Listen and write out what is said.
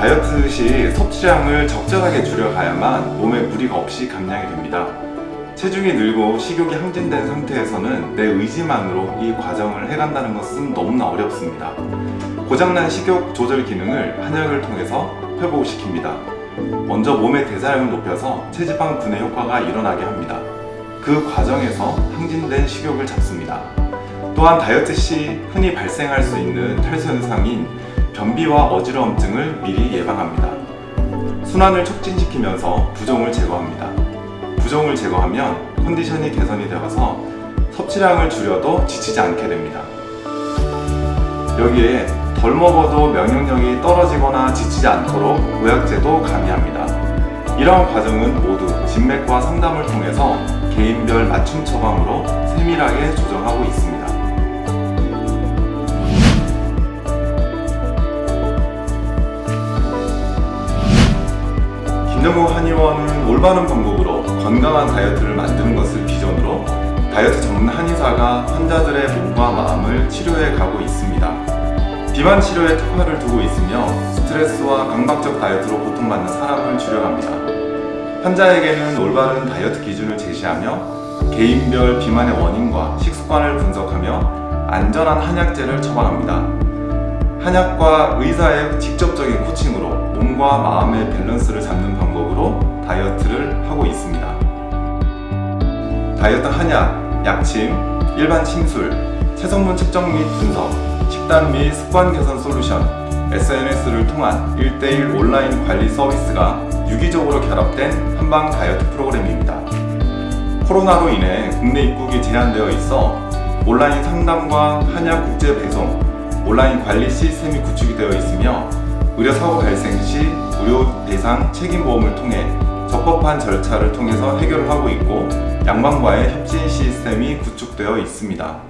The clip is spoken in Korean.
다이어트 시 섭취량을 적절하게 줄여가야만 몸에 무리가 없이 감량이 됩니다. 체중이 늘고 식욕이 항진된 상태에서는 내 의지만으로 이 과정을 해간다는 것은 너무나 어렵습니다. 고장난 식욕 조절 기능을 한약을 통해서 회복시킵니다. 먼저 몸의 대사량을 높여서 체지방 분해 효과가 일어나게 합니다. 그 과정에서 항진된 식욕을 잡습니다. 또한 다이어트 시 흔히 발생할 수 있는 탈수 현상인 변비와 어지러움증을 미리 예방합니다. 순환을 촉진시키면서 부종을 제거합니다. 부종을 제거하면 컨디션이 개선이 되어서 섭취량을 줄여도 지치지 않게 됩니다. 여기에 덜 먹어도 면역력이 떨어지거나 지치지 않도록 보약제도 가미합니다. 이러한 과정은 모두 진맥과 상담을 통해서 개인별 맞춤 처방으로 세밀하게 조정하고 있습니다. 김정국 한의원은 올바른 방법으로 건강한 다이어트를 만드는 것을 기존으로 다이어트 전문 한의사가 환자들의 몸과 마음을 치료해 가고 있습니다. 비만 치료에 특화를 두고 있으며 스트레스와 강박적 다이어트로 고통받는 사람을 줄여갑니다. 환자에게는 올바른 다이어트 기준을 제시하며 개인별 비만의 원인과 식습관을 분석하며 안전한 한약제를 처방합니다. 한약과 의사의 직접적인 코칭으로 몸과 마음의 밸런스를 잡는 방법으로 다이어트를 하고 있습니다. 다이어트 한약, 약침, 일반 침술, 체성분 측정 및 분석, 식단 및 습관 개선 솔루션, SNS를 통한 1대1 온라인 관리 서비스가 유기적으로 결합된 한방 다이어트 프로그램입니다. 코로나로 인해 국내 입국이 제한되어 있어 온라인 상담과 한약 국제 배송, 온라인 관리 시스템이 구축이 되어 있으며 의료 사고 발생 시 무료 대상 책임보험을 통해 적법한 절차를 통해서 해결을 하고 있고 양방과의 협진 시스템이 구축되어 있습니다.